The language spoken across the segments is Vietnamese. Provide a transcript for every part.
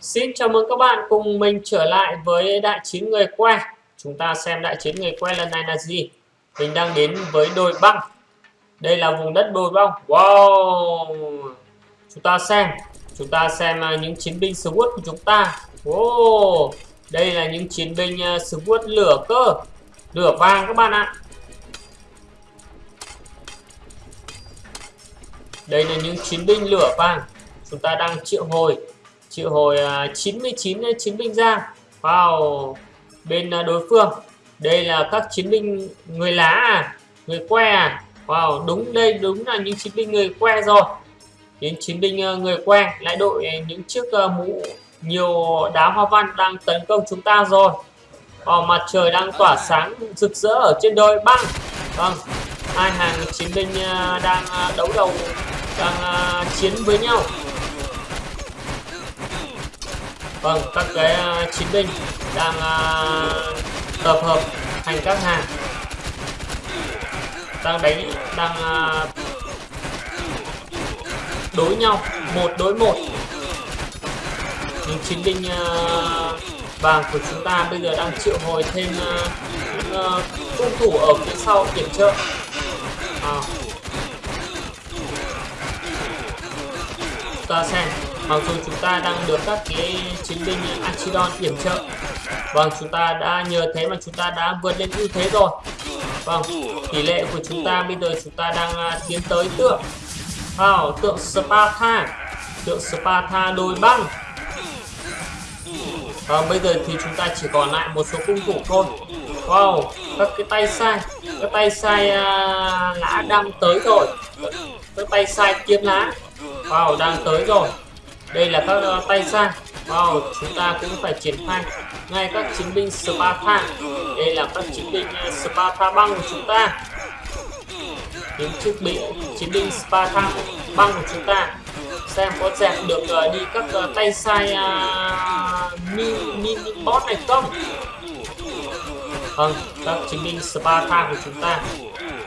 Xin chào mừng các bạn cùng mình trở lại với đại chiến người que. Chúng ta xem đại chiến người que lần này là gì. Mình đang đến với đồi băng. Đây là vùng đất đồi băng. Wow! Chúng ta xem. Chúng ta xem à, những chiến binh SWAT của chúng ta. Wow! Đây là những chiến binh à, SWAT lửa cơ. Lửa vàng các bạn ạ. Đây là những chiến binh lửa vàng. Chúng ta đang triệu hồi triệu hồi 99 à, chiến binh ra. Vào bên à, đối phương. Đây là các chiến binh người lá à người que à. Wow đúng đây đúng là những chiến binh người que rồi. Những chiến binh à, người que lại đội những chiếc mũ nhiều đá hoa văn đang tấn công chúng ta rồi. Wow, mặt trời đang tỏa sáng rực rỡ ở trên đồi băng. Vâng hai hàng chiến binh đang đấu đầu đang chiến với nhau vâng các cái à, chiến binh đang uh, tập hợp thành các hàng. Đang đánh đang uh, đối nhau một đối một. Những chiến binh uh, vàng của chúng ta bây giờ đang triệu hồi thêm những uh, cung thủ ở phía sau kiểm trợ à. ta xem mặc dù chúng ta đang được các cái chiến binh Archidon yểm trợ vâng chúng ta đã nhờ thế mà chúng ta đã vượt lên ưu thế rồi. Vâng tỷ lệ của chúng ta bây giờ chúng ta đang à, tiến tới tượng wow, tượng Sparta tượng Sparta đôi băng. Và bây giờ thì chúng ta chỉ còn lại một số cung thủ thôi. Wow, các cái tay sai Các tay sai uh, lá đang tới rồi. Các tay sai kiếm lá. Wow, đang tới rồi đây là các uh, tay sai wow chúng ta cũng phải triển khai ngay các chiến binh Sparta. Đây là các chiến binh uh, Sparta băng của chúng ta. Những chiến bị chiến binh Sparta băng của chúng ta. Xem có dẹp được uh, đi các uh, tay sai uh, mini, mini boss này không? Vâng các chiến binh Sparta của chúng ta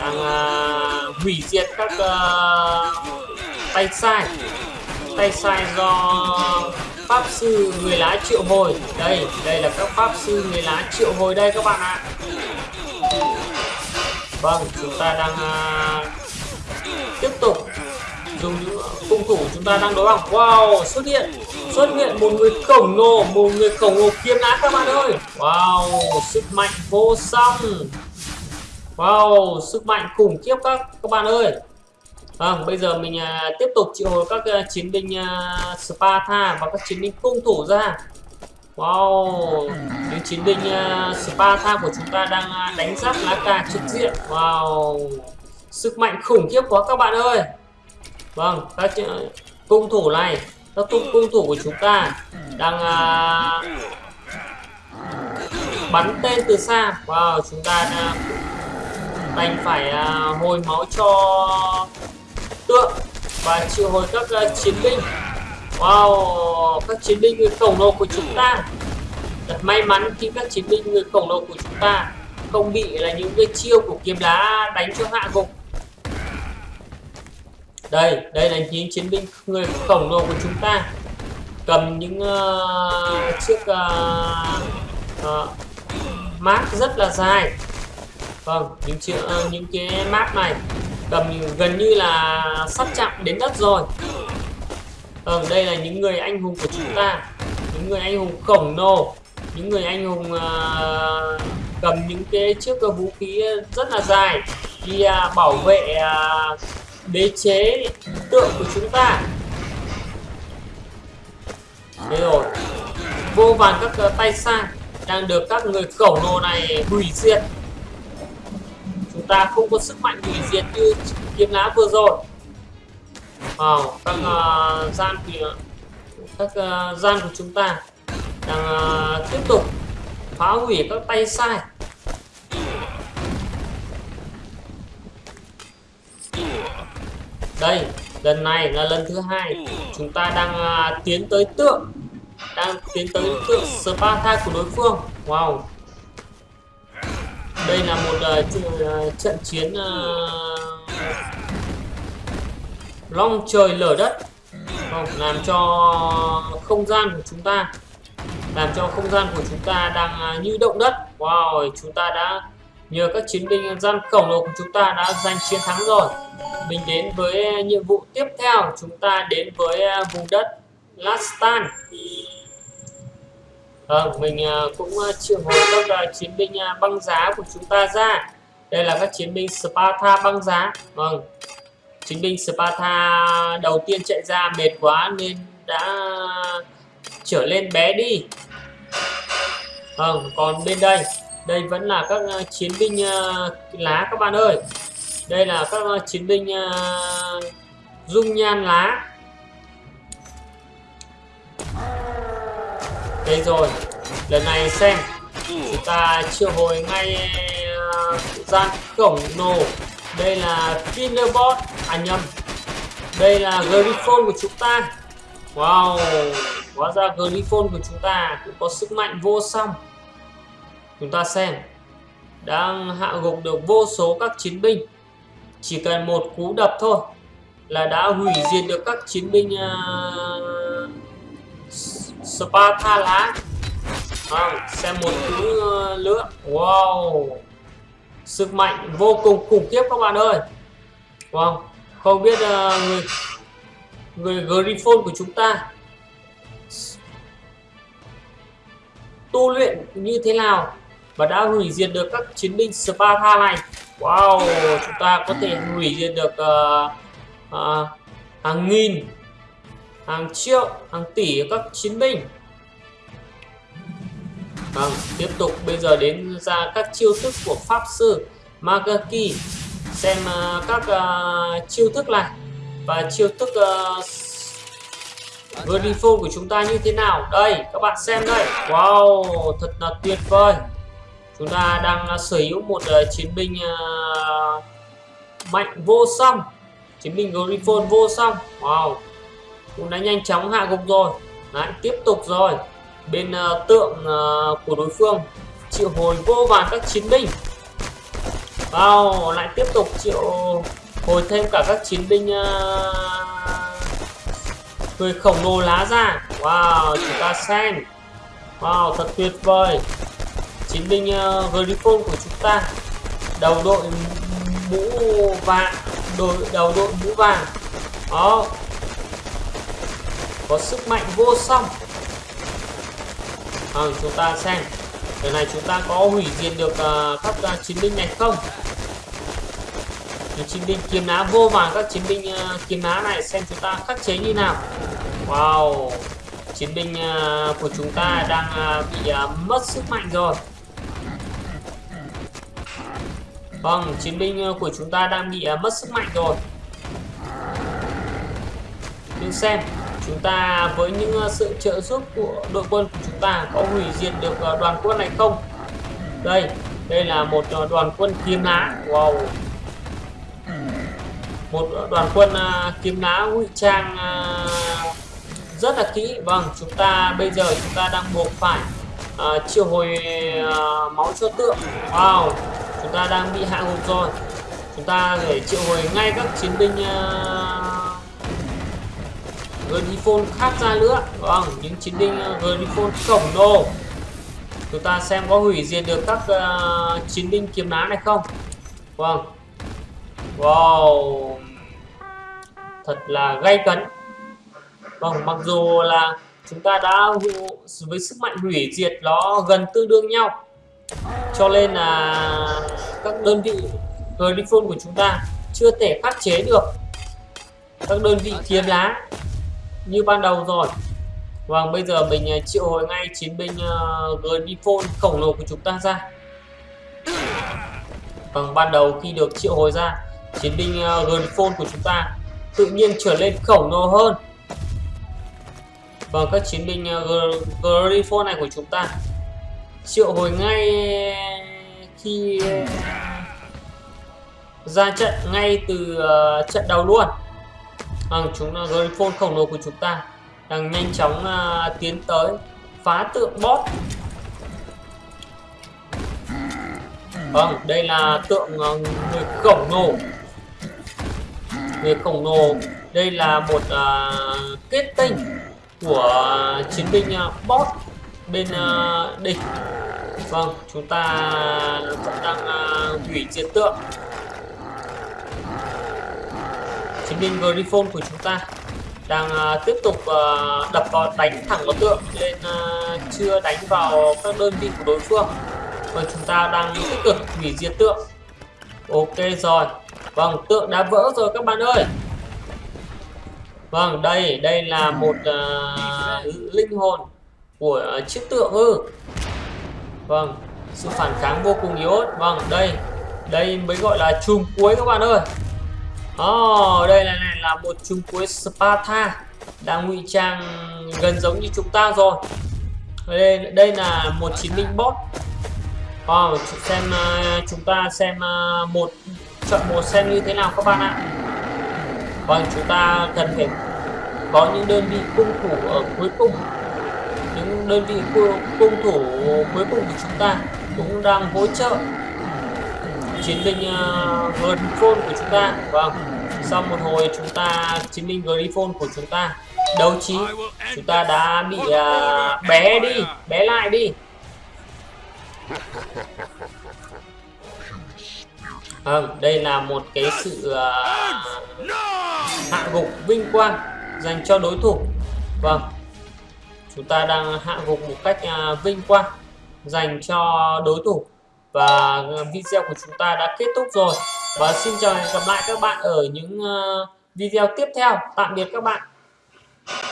đang uh, hủy diệt các uh, tay sai tay sai do pháp sư người lá triệu hồi. Đây đây là các pháp sư người lá triệu hồi đây các bạn ạ. Vâng chúng ta đang uh, tiếp tục dùng những cung thủ chúng ta đang đối bằng wow xuất hiện xuất hiện một người khổng lồ một người khổng lồ kiếm lá các bạn ơi. Wow sức mạnh vô song. Wow sức mạnh khủng khiếp các các bạn ơi. Vâng, bây giờ mình à, tiếp tục triệu hồi các à, chiến binh à, Sparta và các chiến binh cung thủ ra. Wow, những chiến binh uh, Sparta của chúng ta đang uh, đánh giáp lá cà trực diện. Wow, sức mạnh khủng khiếp quá các bạn ơi. Vâng, các uh, cung thủ này, các cung cung thủ của chúng ta đang uh, bắn tên từ xa. Wow, chúng ta đang đành phải uh, hồi máu cho tượng và triệu hồi các uh, chiến binh. Wow các chiến binh người khổng lồ của chúng ta. Thật may mắn khi các chiến binh người khổng lồ của chúng ta không bị là những cái chiêu của kiếm lá đánh cho hạ gục. Đây đây là những chiến binh người khổng lồ của chúng ta. Cầm những uh, chiếc ờ, uh, uh, mát rất là dài. Vâng những chiếc uh, những cái mát này gần gần như là sắp chạm đến đất rồi. Vâng đây là những người anh hùng của chúng ta. Những người anh hùng khổng lồ. Những người anh hùng uh, cầm những cái chiếc vũ khí rất là dài đi uh, bảo vệ uh, đế chế tượng của chúng ta. Đây rồi vô vàn các uh, tay sang đang được các người khổng lồ này hủy diệt ta không có sức mạnh hủy diệt như kiếm lá vừa rồi. Vào các uh, gian thì các uh, gian của chúng ta đang uh, tiếp tục phá hủy các tay sai. Đây lần này là lần thứ hai chúng ta đang uh, tiến tới tượng đang tiến tới tượng Sparta của đối phương. Wow đây là một uh, trận chiến uh, long trời lở đất. Không làm cho không gian của chúng ta làm cho không gian của chúng ta đang như động đất. Wow chúng ta đã nhờ các chiến binh gian khổng lồ của chúng ta đã giành chiến thắng rồi. Mình đến với nhiệm vụ tiếp theo. Chúng ta đến với vùng đất Lastan vâng mình à, cũng à, triệu hồi các à, chiến binh băng giá của chúng ta ra. Đây là các chiến binh Sparta băng giá. Vâng chiến binh Sparta đầu tiên chạy ra mệt quá nên đã trở lên bé đi. Vâng còn bên đây đây vẫn là các chiến binh lá các bạn ơi. Đây là các chiến binh dung nhan lá. Đây rồi lần này xem. Chúng ta triệu hồi ngay uh, gian khổng lồ. Đây là Finnerbot à nhầm. Đây là Griffon của chúng ta. Wow hóa ra Griffon của chúng ta cũng có sức mạnh vô song. Chúng ta xem. Đang hạ gục được vô số các chiến binh. Chỉ cần một cú đập thôi là đã hủy diệt được các chiến binh uh, Sparta lá à, xem một thứ ờ, nữa wow. Sức mạnh vô cùng khủng khiếp các bạn ơi. Wow. Không biết uh, người người Griffon của chúng ta tu luyện như thế nào và đã hủy diệt được các chiến binh Sparta này? Wow. Chúng ta có thể hủy diệt được uh, uh, hàng nghìn hàng triệu hàng tỷ các chiến binh. Vâng tiếp tục bây giờ đến ra các chiêu thức của pháp sư Magaki. Xem uh, các uh, chiêu thức này và chiêu thức à, uh, Verifone của chúng ta như thế nào? Đây các bạn xem đây. Wow thật là tuyệt vời. Chúng ta đang sở hữu một uh, chiến binh uh, mạnh vô song. Chiến binh Griffon vô song. Wow cũng đã nhanh chóng hạ gục rồi. Đấy, tiếp tục rồi. Bên uh, tượng uh, của đối phương triệu hồi vô vàn các chiến binh. Wow lại tiếp tục triệu hồi thêm cả các chiến binh uh, người khổng lồ lá ra. Wow chúng ta xem. Wow thật tuyệt vời. Chiến binh uh, Griffon của chúng ta. Đầu đội mũ vàng đội đầu đội mũ vàng. Đó có sức mạnh vô song. À, chúng ta xem. Lần này chúng ta có hủy diệt được uh, các uh, chiến binh này không? Những chiến binh kiếm ná vô vàng các chiến binh uh, kiếm ná này xem chúng ta khắc chế như nào. Wow chiến binh uh, của chúng ta đang uh, bị uh, mất sức mạnh rồi. Vâng, chiến binh uh, của chúng ta đang bị uh, mất sức mạnh rồi. Nhưng xem, chúng ta với những ờ, sự trợ giúp của đội quân của chúng ta có hủy diệt được ờ, đoàn quân này không? Đây, đây là một ờ, đoàn quân kiếm lá. Wow. Một đoàn quân kiếm lá ngụy trang rất là kỹ. Vâng, chúng ta bây giờ chúng ta đang buộc phải uh, triệu hồi uh, máu cho tượng. Wow chúng ta đang bị hạ gục rồi chúng ta phải triệu hồi ngay các chiến binh uh, Griffon khác ra nữa. Vâng những chiến binh ờ, Griffon khổng lồ. Chúng ta xem có hủy diệt được các uh, chiến binh kiếm ná này không? Vâng. Wow. Thật là gay cấn. Vâng mặc dù là chúng ta đã với sức mạnh hủy diệt nó gần tương đương nhau cho nên là các đơn vị Griffon của chúng ta chưa thể khắc chế được các đơn vị kiếm lá như ban đầu rồi. Và bây giờ mình ờ, triệu hồi ngay chiến binh ờ, uh, Griffon khổng lồ của chúng ta ra. Bằng ban đầu khi được triệu hồi ra chiến binh ờ, uh, Griffon của chúng ta tự nhiên trở lên khổng lồ hơn. Và các chiến binh uh, Griffon này của chúng ta triệu hồi ngay khi ra trận ngay từ uh, trận đầu luôn vâng chúng ờ, là Griffon khổng lồ của chúng ta đang nhanh chóng uh, tiến tới phá tượng boss. Vâng đây là tượng uh, người khổng lồ. Người khổng lồ đây là một uh, kết tinh của chiến binh uh, boss bên uh, địch. Vâng chúng ta vẫn đang uh, hủy diệt tượng chiến binh Griffon của chúng ta đang uh, tiếp tục uh, đập vào đánh thẳng vào tượng nên uh, chưa đánh vào các đơn vị của đối phương. Và chúng ta đang tích cực hủy diệt tượng. Ok rồi. Vâng tượng đã vỡ rồi các bạn ơi. Vâng đây đây là một uh, linh hồn của chiếc tượng ư. Vâng sự phản kháng vô cùng yếu vâng đây đây mới gọi là chùm cuối các bạn ơi. Oh, đây là này là một trung cuối Sparta đang ngụy trang gần giống như chúng ta rồi. Đây đây là một chiến binh bot. Wow, xem uh, chúng ta xem uh, một chọn một xem như thế nào các bạn ạ. Vâng, chúng ta cần phải có những đơn vị cung thủ ở cuối cùng. Những đơn vị cung thủ cuối cùng của chúng ta cũng đang hỗ trợ chiến binh ờ, uh, Griffon của chúng ta. Vâng sau một hồi chúng ta chiến binh Griffon của chúng ta đấu trí chúng ta đã bị uh, bé đi bé lại đi. À, đây là một cái sự uh, hạ gục vinh quang dành cho đối thủ. Vâng chúng ta đang hạ gục một cách uh, vinh quang dành cho đối thủ và ờ, video của chúng ta đã kết thúc rồi. Và xin chào và hẹn gặp lại các bạn ở những ờ, video tiếp theo. Tạm biệt các bạn.